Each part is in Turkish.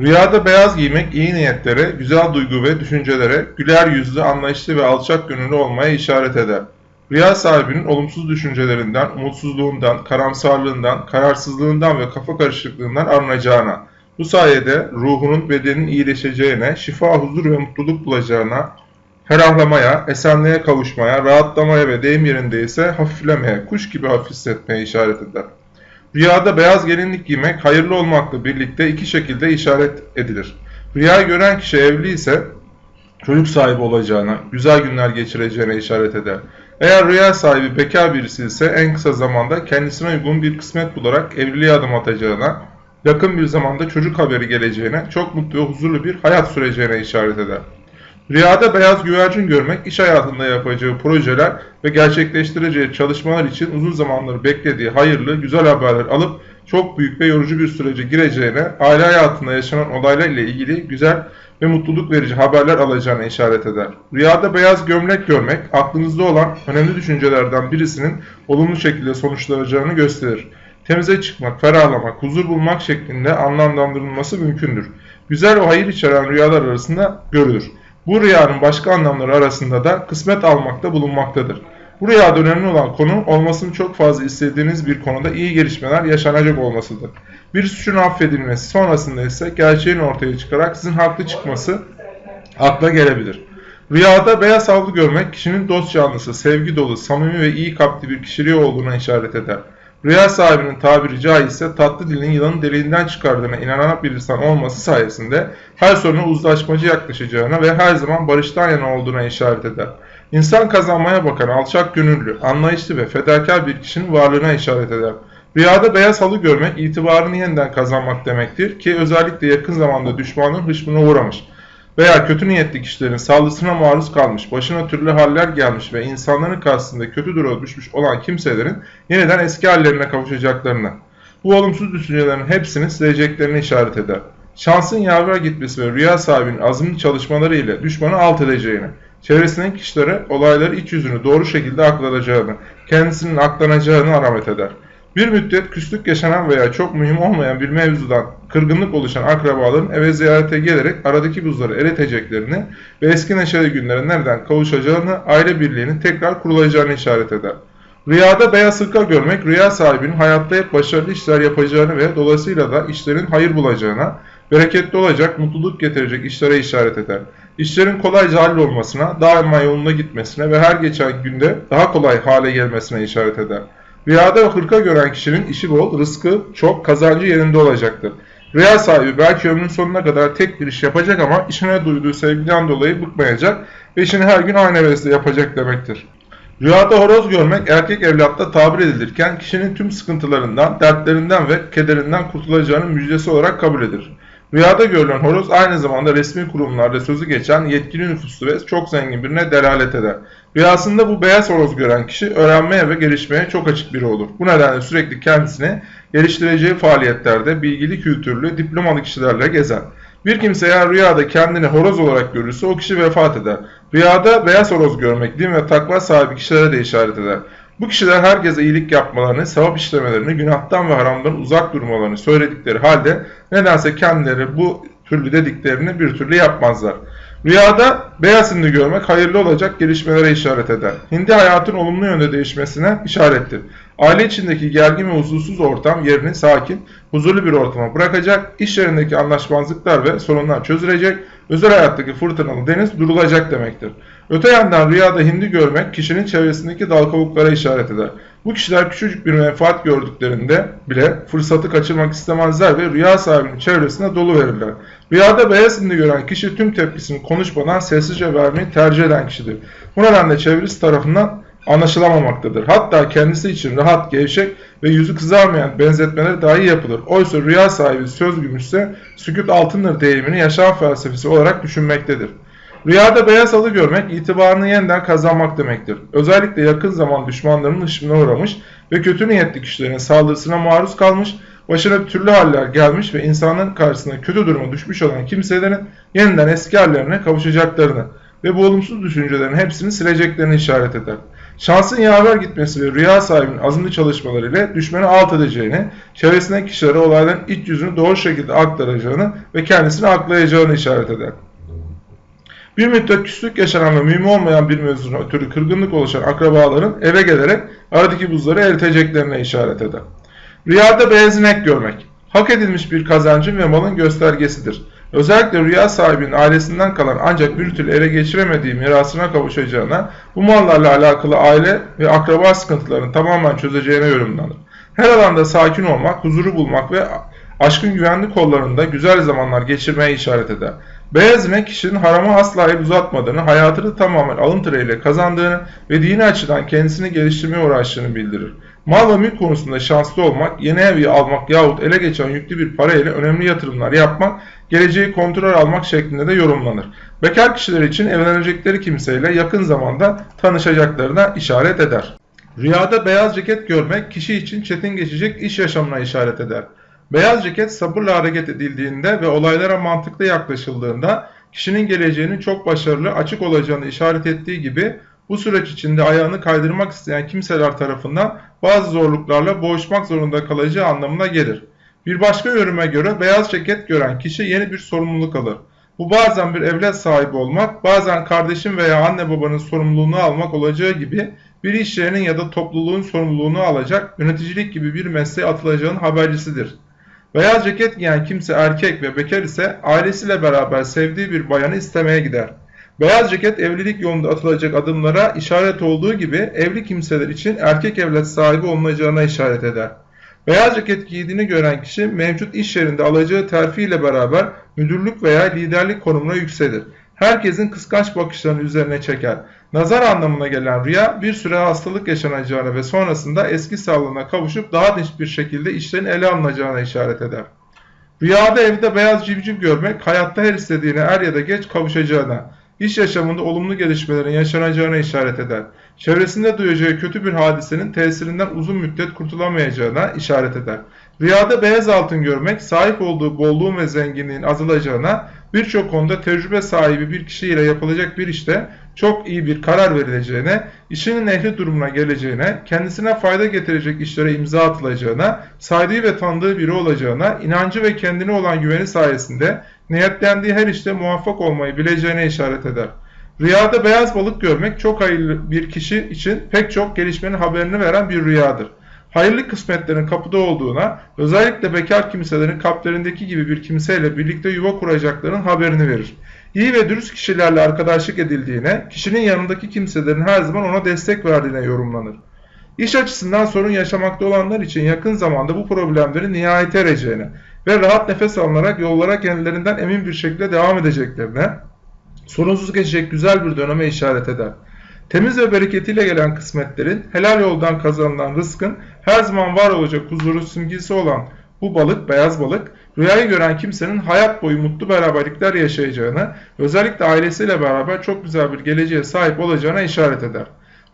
Rüyada beyaz giymek iyi niyetlere, güzel duygu ve düşüncelere, güler yüzlü, anlayışlı ve alçak gönüllü olmaya işaret eder. Rüya sahibinin olumsuz düşüncelerinden, umutsuzluğundan, karamsarlığından, kararsızlığından ve kafa karışıklığından arınacağına, bu sayede ruhunun bedenin iyileşeceğine, şifa, huzur ve mutluluk bulacağına, ferahlamaya, esenliğe kavuşmaya, rahatlamaya ve deyim yerindeyse hafiflemeye, kuş gibi hafif hissetmeye işaret eder. Rüyada beyaz gelinlik giymek hayırlı olmakla birlikte iki şekilde işaret edilir. Rüyayı gören kişi evli ise çocuk sahibi olacağına, güzel günler geçireceğine işaret eder. Eğer rüya sahibi bekar birisi ise en kısa zamanda kendisine uygun bir kısmet bularak evliliğe adım atacağına, yakın bir zamanda çocuk haberi geleceğine, çok mutlu ve huzurlu bir hayat süreceğine işaret eder. Rüyada beyaz güvercin görmek, iş hayatında yapacağı projeler ve gerçekleştireceği çalışmalar için uzun zamandır beklediği hayırlı, güzel haberler alıp çok büyük ve yorucu bir sürece gireceğine, aile hayatında yaşanan olaylar ile ilgili güzel ve mutluluk verici haberler alacağına işaret eder. Rüyada beyaz gömlek görmek, aklınızda olan önemli düşüncelerden birisinin olumlu şekilde sonuçlanacağını gösterir. Temize çıkmak, ferahlamak, huzur bulmak şeklinde anlamlandırılması mümkündür. Güzel ve hayır içeren rüyalar arasında görülür. Bu rüyanın başka anlamları arasında da kısmet almakta bulunmaktadır. Bu rüyada önemli olan konu olmasını çok fazla istediğiniz bir konuda iyi gelişmeler yaşanacak olmasıdır. Bir suçun affedilmesi sonrasında ise gerçeğin ortaya çıkarak sizin haklı çıkması akla gelebilir. Rüyada beyaz havlu görmek kişinin dost canlısı, sevgi dolu, samimi ve iyi kalpli bir kişiliği olduğuna işaret eder. Rüya sahibinin tabiri caizse tatlı dilin yılanın deliğinden çıkardığına inanan bir insan olması sayesinde her soruna uzlaşmacı yaklaşacağına ve her zaman barıştan yana olduğuna işaret eder. İnsan kazanmaya bakan alçak gönüllü, anlayışlı ve fedakar bir kişinin varlığına işaret eder. Rüyada beyaz halı görmek itibarını yeniden kazanmak demektir ki özellikle yakın zamanda düşmanın hışmına uğramış veya kötü niyetli kişilerin saldırısına maruz kalmış, başına türlü haller gelmiş ve insanların karşısında kötü duruma düşmüş olan kimselerin yeniden eski hallerine kavuşacaklarını, bu olumsuz düşüncelerin hepsini sileceklerini işaret eder. Şansın yaver gitmesi ve rüya sahibinin azimli çalışmaları ile düşmanı alt edeceğini, çevresindeki kişilere olayları iç yüzünü doğru şekilde aklanacağını, kendisinin aklanacağını alamet eder. Bir müddet küslük yaşanan veya çok mühim olmayan bir mevzudan kırgınlık oluşan akrabaların eve ziyarete gelerek aradaki buzları eriteceklerini ve eski neşeli günlere nereden kavuşacağını, aile birliğinin tekrar kurulacağını işaret eder. Rüyada beyaz hırka görmek, rüya sahibinin hayatta hep başarılı işler yapacağını ve dolayısıyla da işlerin hayır bulacağına, bereketli olacak, mutluluk getirecek işlere işaret eder. İşlerin kolayca hallolmasına, daima yolunda gitmesine ve her geçen günde daha kolay hale gelmesine işaret eder. Rüyada hırka gören kişinin işi bol, rızkı çok, kazancı yerinde olacaktır. Rüya sahibi belki ömrün sonuna kadar tek bir iş yapacak ama işine duyduğu sevgiden dolayı bıkmayacak ve işini her gün aynı hevesle yapacak demektir. Rüyada horoz görmek erkek evlatta tabir edilirken kişinin tüm sıkıntılarından, dertlerinden ve kederinden kurtulacağının müjdesi olarak kabul edilir. Rüyada görülen horoz aynı zamanda resmi kurumlarda sözü geçen yetkili nüfuslu ve çok zengin birine delalet eder. Rüyasında bu beyaz horoz gören kişi öğrenmeye ve gelişmeye çok açık biri olur. Bu nedenle sürekli kendisini geliştireceği faaliyetlerde bilgili, kültürlü, diplomalı kişilerle gezer. Bir kimse eğer rüyada kendini horoz olarak görürse o kişi vefat eder. Rüyada beyaz horoz görmek din ve takva sahibi kişilere de işaret eder. Bu kişiler herkese iyilik yapmalarını, sevap işlemelerini, günahtan ve haramdan uzak durmalarını söyledikleri halde nedense kendileri bu türlü dediklerini bir türlü yapmazlar. Rüyada beyaz hindi görmek hayırlı olacak gelişmelere işaret eder. Hindi hayatın olumlu yönde değişmesine işarettir. Aile içindeki gergin ve huzursuz ortam yerini sakin, huzurlu bir ortama bırakacak, iş yerindeki anlaşmazlıklar ve sorunlar çözülecek, özel hayattaki fırtınalı deniz durulacak demektir. Öte yandan rüyada hindi görmek kişinin çevresindeki dal işaret eder. Bu kişiler küçücük bir menfaat gördüklerinde bile fırsatı kaçırmak istemezler ve rüya sahibinin çevresine dolu verirler. Rüyada beyaz hindi gören kişi tüm tepkisini konuşmadan sessizce vermeyi tercih eden kişidir. Bu nedenle çevresi tarafından anlaşılamamaktadır. Hatta kendisi için rahat, gevşek ve yüzü kızarmayan benzetmeler dahi yapılır. Oysa rüya sahibi söz gümüşse sükut altındır deyimini yaşam felsefesi olarak düşünmektedir. Rüyada beyaz halı görmek itibarını yeniden kazanmak demektir. Özellikle yakın zaman düşmanlarının hışmına uğramış ve kötü niyetli kişilerin saldırısına maruz kalmış, başına türlü haller gelmiş ve insanların karşısında kötü duruma düşmüş olan kimselerin yeniden eski hallerine kavuşacaklarını ve bu olumsuz düşüncelerin hepsini sileceklerini işaret eder. Şansın yaver gitmesi ve rüya sahibinin azimli çalışmalarıyla düşmanı alt edeceğini, çevresindeki kişilere olayların iç yüzünü doğru şekilde aktaracağını ve kendisini aklayacağını işaret eder. Bir müddet küslük yaşanan ve mühim olmayan bir mevzuna ötürü kırgınlık oluşan akrabaların eve gelerek aradaki buzları eriteceklerine işaret eder. Rüyada beyaz inek görmek, hak edilmiş bir kazancın ve malın göstergesidir. Özellikle rüya sahibinin ailesinden kalan ancak bir türlü ele geçiremediği mirasına kavuşacağına, bu mallarla alakalı aile ve akraba sıkıntılarını tamamen çözeceğine yorumlanır. Her alanda sakin olmak, huzuru bulmak ve aşkın güvenli kollarında güzel zamanlar geçirmeye işaret eder. Beyaz inek kişinin harama asla el uzatmadığını, hayatını tamamen alın teriyle kazandığını ve dini açıdan kendisini geliştirmeye uğraştığını bildirir. Mal ve mülk konusunda şanslı olmak, yeni evi almak yahut ele geçen yüklü bir para ile önemli yatırımlar yapmak, geleceği kontrol almak şeklinde de yorumlanır. Bekar kişiler için evlenecekleri kimseyle yakın zamanda tanışacaklarına işaret eder. Rüyada beyaz ceket görmek kişi için çetin geçecek iş yaşamına işaret eder. Beyaz ceket sabırla hareket edildiğinde ve olaylara mantıklı yaklaşıldığında kişinin geleceğinin çok başarılı, açık olacağını işaret ettiği gibi bu süreç içinde ayağını kaydırmak isteyen kimseler tarafından bazı zorluklarla boğuşmak zorunda kalacağı anlamına gelir. Bir başka yoruma göre beyaz ceket gören kişi yeni bir sorumluluk alır. Bu bazen bir evlat sahibi olmak, bazen kardeşin veya anne babanın sorumluluğunu almak olacağı gibi bir iş yerinin ya da topluluğun sorumluluğunu alacak, yöneticilik gibi bir mesleğe atılacağının habercisidir. Beyaz ceket giyen kimse erkek ve bekar ise ailesiyle beraber sevdiği bir bayanı istemeye gider. Beyaz ceket evlilik yolunda atılacak adımlara işaret olduğu gibi evli kimseler için erkek evlat sahibi olunacağına işaret eder. Beyaz ceket giydiğini gören kişi mevcut iş yerinde alacağı terfi ile beraber müdürlük veya liderlik konumuna yükselir. Herkesin kıskanç bakışlarını üzerine çeker. Nazar anlamına gelen rüya bir süre hastalık yaşanacağını ve sonrasında eski sağlığına kavuşup daha dinç bir şekilde işlerin ele alınacağına işaret eder. Rüyada evde beyaz civciv görmek hayatta her istediğine er ya da geç kavuşacağına, iş yaşamında olumlu gelişmelerin yaşanacağına işaret eder. Çevresinde duyacağı kötü bir hadisenin tesirinden uzun müddet kurtulamayacağına işaret eder. Rüyada beyaz altın görmek sahip olduğu bolluğun ve zenginliğin azalacağına, birçok konuda tecrübe sahibi bir kişiyle yapılacak bir işte çok iyi bir karar verileceğine, işinin ehli durumuna geleceğine, kendisine fayda getirecek işlere imza atılacağına, saydığı ve tanıdığı biri olacağına, inancı ve kendine olan güveni sayesinde niyetlendiği her işte muvaffak olmayı bileceğine işaret eder. Rüyada beyaz balık görmek çok hayırlı bir kişi için pek çok gelişmenin haberini veren bir rüyadır. Hayırlı kısmetlerin kapıda olduğuna, özellikle bekar kimselerin kalplerindeki gibi bir kimseyle birlikte yuva kuracaklarının haberini verir. İyi ve dürüst kişilerle arkadaşlık edildiğine, kişinin yanındaki kimselerin her zaman ona destek verdiğine yorumlanır. İş açısından sorun yaşamakta olanlar için yakın zamanda bu problemlerin nihayete ereceğine ve rahat nefes alınarak yollara kendilerinden emin bir şekilde devam edeceklerine, sorunsuz geçecek güzel bir döneme işaret eder. Temiz ve bereketiyle gelen kısmetlerin, helal yoldan kazanılan rızkın her zaman var olacak huzuru simgesi olan bu balık, beyaz balık, rüyayı gören kimsenin hayat boyu mutlu beraberlikler yaşayacağını, özellikle ailesiyle beraber çok güzel bir geleceğe sahip olacağına işaret eder.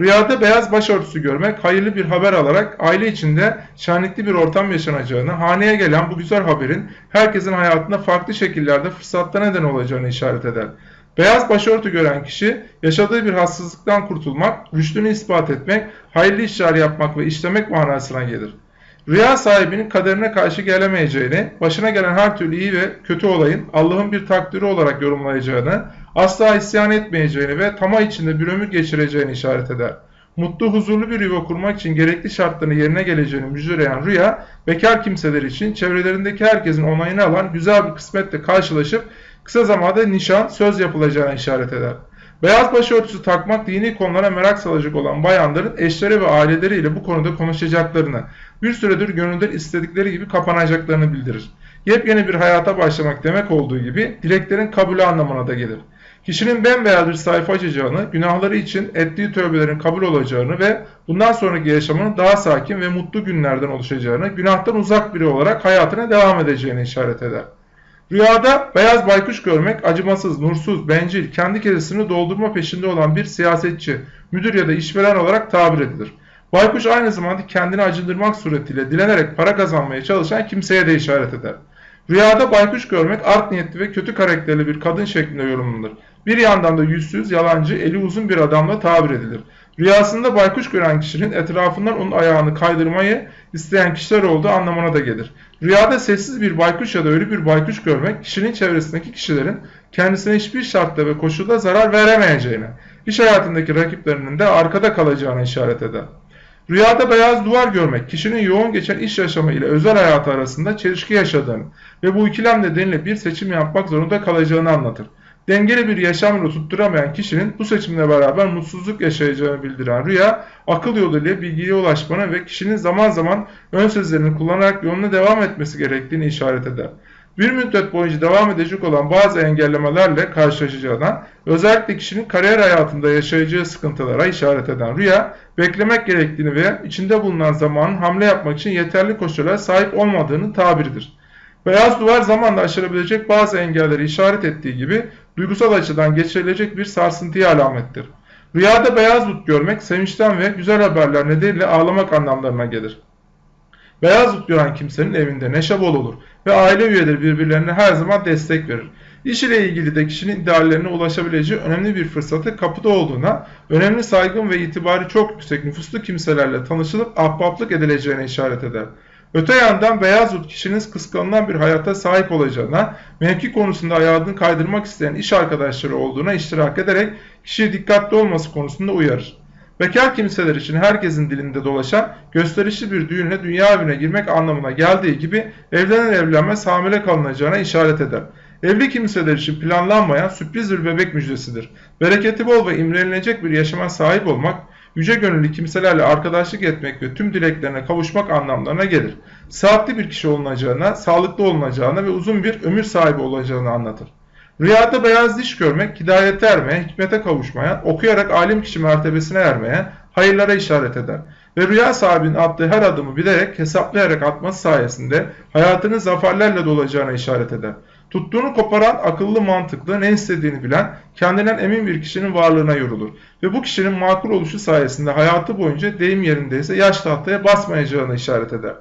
Rüyada beyaz başörtüsü görmek, hayırlı bir haber alarak aile içinde şenlikli bir ortam yaşanacağını, haneye gelen bu güzel haberin herkesin hayatında farklı şekillerde fırsatta neden olacağını işaret eder. Beyaz başörtü gören kişi yaşadığı bir hastalıktan kurtulmak, rüştünü ispat etmek, hayırlı işler yapmak ve işlemek manasına gelir. Rüya sahibinin kaderine karşı gelemeyeceğini, başına gelen her türlü iyi ve kötü olayın Allah'ın bir takdiri olarak yorumlayacağını, asla isyan etmeyeceğini ve tamah içinde bir ömür geçireceğini işaret eder. Mutlu, huzurlu bir yuva kurmak için gerekli şartların yerine geleceğini müjdeleyen rüya, bekar kimseler için çevrelerindeki herkesin onayını alan güzel bir kısmetle karşılaşıp kısa zamanda nişan, söz yapılacağına işaret eder. Beyaz başörtüsü takmak dini konulara merak salacak olan bayanların eşleri ve aileleriyle bu konuda konuşacaklarını, bir süredir gönülden istedikleri gibi kapanacaklarını bildirir. Yepyeni bir hayata başlamak demek olduğu gibi dileklerin kabulü anlamına da gelir. Kişinin bembeyaz bir sayfa açacağını, günahları için ettiği tövbelerin kabul olacağını ve bundan sonraki yaşamının daha sakin ve mutlu günlerden oluşacağını, günahtan uzak biri olarak hayatına devam edeceğini işaret eder. Rüyada beyaz baykuş görmek acımasız, nursuz, bencil, kendi kesesini doldurma peşinde olan bir siyasetçi, müdür ya da işveren olarak tabir edilir. Baykuş aynı zamanda kendini acındırmak suretiyle dilenerek para kazanmaya çalışan kimseye de işaret eder. Rüyada baykuş görmek art niyetli ve kötü karakterli bir kadın şeklinde yorumlanır. Bir yandan da yüzsüz, yalancı, eli uzun bir adamla tabir edilir. Rüyasında baykuş gören kişinin etrafından onun ayağını kaydırmayı isteyen kişiler olduğu anlamına da gelir. Rüyada sessiz bir baykuş ya da ölü bir baykuş görmek kişinin çevresindeki kişilerin kendisine hiçbir şartta ve koşulda zarar veremeyeceğine, iş hayatındaki rakiplerinin de arkada kalacağına işaret eder. Rüyada beyaz duvar görmek kişinin yoğun geçen iş yaşamı ile özel hayatı arasında çelişki yaşadığını ve bu ikilem nedeniyle bir seçim yapmak zorunda kalacağını anlatır. Dengeli bir yaşam yolu tutturamayan kişinin bu seçimle beraber mutsuzluk yaşayacağını bildiren rüya, akıl yoluyla bilgiye ulaşmana ve kişinin zaman zaman ön sözlerini kullanarak yoluna devam etmesi gerektiğini işaret eder bir müddet boyunca devam edecek olan bazı engellemelerle karşılaşacağından, özellikle kişinin kariyer hayatında yaşayacağı sıkıntılara işaret eden rüya, beklemek gerektiğini ve içinde bulunan zamanın hamle yapmak için yeterli koşullara sahip olmadığını tabiridir. Beyaz duvar zamanla aşılabilecek bazı engelleri işaret ettiği gibi duygusal açıdan geçirilecek bir sarsıntıya alamettir. Rüyada beyaz dut görmek sevinçten ve güzel haberler nedeniyle ağlamak anlamlarına gelir. Beyaz dut gören kimsenin evinde neşe bol olur ve aile üyeleri birbirlerine her zaman destek verir. İş ile ilgili de kişinin ideallerine ulaşabileceği önemli bir fırsatı kapıda olduğuna, önemli saygın ve itibarı çok yüksek nüfuslu kimselerle tanışılıp ahbaplık edileceğine işaret eder. Öte yandan beyaz dut kişinin kıskanılan bir hayata sahip olacağına, mevki konusunda ayağını kaydırmak isteyen iş arkadaşları olduğuna iştirak ederek kişiye dikkatli olması konusunda uyarır. Bekar kimseler için herkesin dilinde dolaşan gösterişli bir düğünle dünya evine girmek anlamına geldiği gibi evlenen evlenmez hamile kalınacağına işaret eder. Evli kimseler için planlanmayan sürpriz bir bebek müjdesidir. Bereketi bol ve imrenilecek bir yaşama sahip olmak, yüce gönüllü kimselerle arkadaşlık etmek ve tüm dileklerine kavuşmak anlamlarına gelir. Saatli bir kişi olunacağına, sağlıklı olunacağına ve uzun bir ömür sahibi olacağını anlatır. Rüyada beyaz diş görmek, hidayete ermeye, hikmete kavuşmaya, okuyarak alim kişi mertebesine ermeye, hayırlara işaret eder. Ve rüya sahibinin attığı her adımı bilerek, hesaplayarak atması sayesinde hayatının zaferlerle dolacağına işaret eder. Tuttuğunu koparan, akıllı, mantıklı, ne istediğini bilen, kendinden emin bir kişinin varlığına yorulur. Ve bu kişinin makul oluşu sayesinde hayatı boyunca deyim yerindeyse yaş tahtaya basmayacağına işaret eder.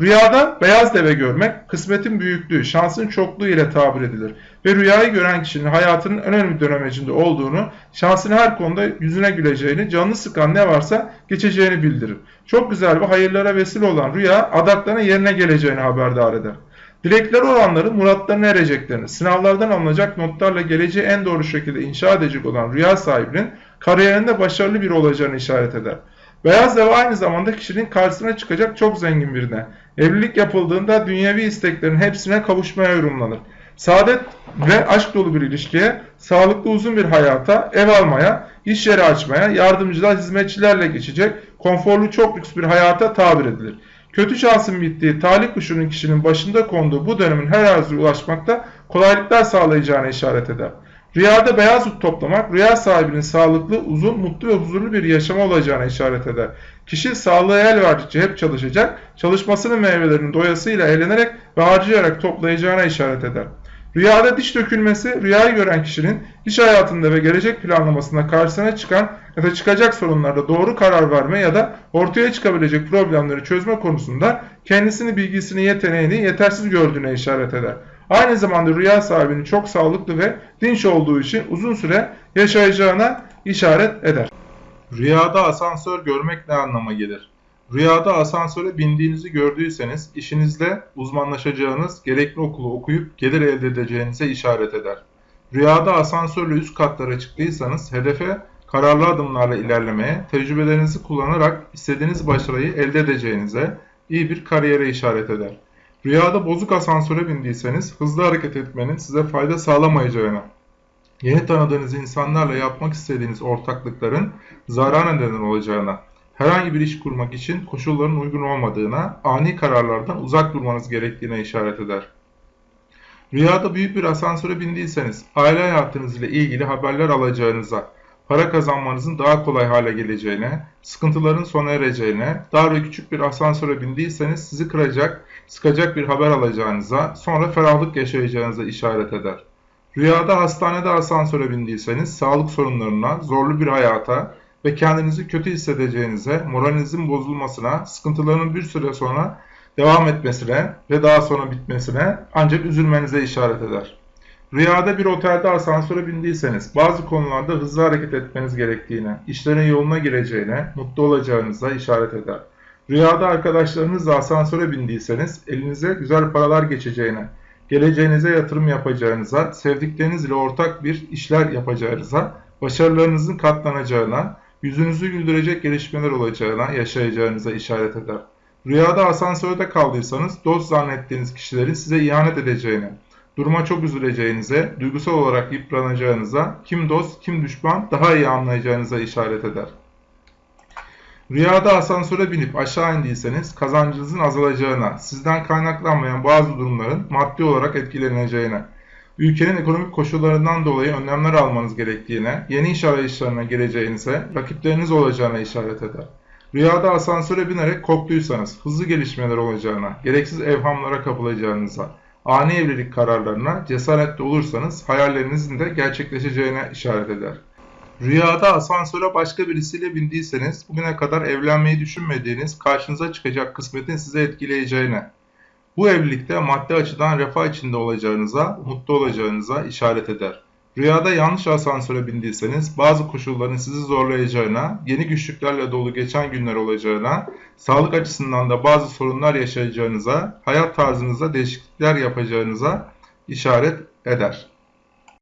Rüyada beyaz deve görmek kısmetin büyüklüğü, şansın çokluğu ile tabir edilir. Ve rüyayı gören kişinin hayatının önemli dönemecinde olduğunu, şansın her konuda yüzüne güleceğini, canını sıkan ne varsa geçeceğini bildirir. Çok güzel ve hayırlara vesile olan rüya adaklarına yerine geleceğini haberdar eder. Dilekleri olanların muratlarına ereceklerini, sınavlardan alınacak notlarla geleceği en doğru şekilde inşa edecek olan rüya sahibinin kariyerinde başarılı bir olacağını işaret eder. Beyaz deve aynı zamanda kişinin karşısına çıkacak çok zengin birine. Evlilik yapıldığında dünyevi isteklerin hepsine kavuşmaya yorumlanır. Saadet ve aşk dolu bir ilişkiye, sağlıklı uzun bir hayata, ev almaya, iş yeri açmaya, yardımcılar, hizmetçilerle geçecek, konforlu çok lüks bir hayata tabir edilir. Kötü şansın bittiği, talih kuşunun kişinin başında konduğu bu dönemin her arzuya ulaşmakta kolaylıklar sağlayacağına işaret eder. Rüyada beyaz ut toplamak, rüya sahibinin sağlıklı, uzun, mutlu ve huzurlu bir yaşama olacağına işaret eder. Kişi sağlığı el verdikçe hep çalışacak, çalışmasının meyvelerini doyasıyla eğlenerek ve harcayarak toplayacağına işaret eder. Rüyada diş dökülmesi, rüyayı gören kişinin iş hayatında ve gelecek planlamasında karşısına çıkan ya da çıkacak sorunlarda doğru karar verme ya da ortaya çıkabilecek problemleri çözme konusunda kendisini, bilgisini, yeteneğini yetersiz gördüğüne işaret eder. Aynı zamanda rüya sahibinin çok sağlıklı ve dinç olduğu için uzun süre yaşayacağına işaret eder. Rüyada asansör görmek ne anlama gelir? Rüyada asansöre bindiğinizi gördüyseniz işinizde uzmanlaşacağınız, gerekli okulu okuyup gelir elde edeceğinize işaret eder. Rüyada asansörle üst katlara çıktıysanız hedefe kararlı adımlarla ilerlemeye, tecrübelerinizi kullanarak istediğiniz başarıyı elde edeceğinize, iyi bir kariyere işaret eder. Rüyada bozuk asansöre bindiyseniz hızlı hareket etmenin size fayda sağlamayacağına, yeni tanıdığınız insanlarla yapmak istediğiniz ortaklıkların zarar neden olacağına, herhangi bir iş kurmak için koşulların uygun olmadığına, ani kararlardan uzak durmanız gerektiğine işaret eder. Rüyada büyük bir asansöre bindiyseniz aile hayatınız ile ilgili haberler alacağınıza, para kazanmanızın daha kolay hale geleceğine, sıkıntıların sona ereceğine, dar ve küçük bir asansöre bindiyseniz sizi kıracak, sıkacak bir haber alacağınıza, sonra ferahlık yaşayacağınıza işaret eder. Rüyada hastanede asansöre bindiyseniz sağlık sorunlarına, zorlu bir hayata ve kendinizi kötü hissedeceğinize, moralinizin bozulmasına, sıkıntıların bir süre sonra devam etmesine ve daha sonra bitmesine ancak üzülmenize işaret eder. Rüyada bir otelde asansöre bindiyseniz bazı konularda hızlı hareket etmeniz gerektiğine, işlerin yoluna gireceğine, mutlu olacağınıza işaret eder. Rüyada arkadaşlarınızla asansöre bindiyseniz elinize güzel paralar geçeceğine, geleceğinize yatırım yapacağınıza, sevdiklerinizle ortak bir işler yapacağınıza, başarılarınızın katlanacağına, yüzünüzü güldürecek gelişmeler olacağına, yaşayacağınıza işaret eder. Rüyada asansörde kaldıysanız dost zannettiğiniz kişilerin size ihanet edeceğine, duruma çok üzüleceğinize, duygusal olarak yıpranacağınıza, kim dost kim düşman daha iyi anlayacağınıza işaret eder. Rüyada asansöre binip aşağı indiyseniz kazancınızın azalacağına, sizden kaynaklanmayan bazı durumların maddi olarak etkileneceğine, ülkenin ekonomik koşullarından dolayı önlemler almanız gerektiğine, yeni iş arayışlarına gireceğinize, rakipleriniz olacağına işaret eder. Rüyada asansöre binerek korktuysanız hızlı gelişmeler olacağına, gereksiz evhamlara kapılacağınıza, ani evlilik kararlarına cesaretli olursanız hayallerinizin de gerçekleşeceğine işaret eder. Rüyada asansöre başka birisiyle bindiyseniz bugüne kadar evlenmeyi düşünmediğiniz karşınıza çıkacak kısmetin size etkileyeceğine, bu evlilikte maddi açıdan refah içinde olacağınıza, mutlu olacağınıza işaret eder. Rüyada yanlış asansöre bindiyseniz bazı koşulların sizi zorlayacağına, yeni güçlüklerle dolu geçen günler olacağına, sağlık açısından da bazı sorunlar yaşayacağınıza, hayat tarzınızda değişiklikler yapacağınıza işaret eder.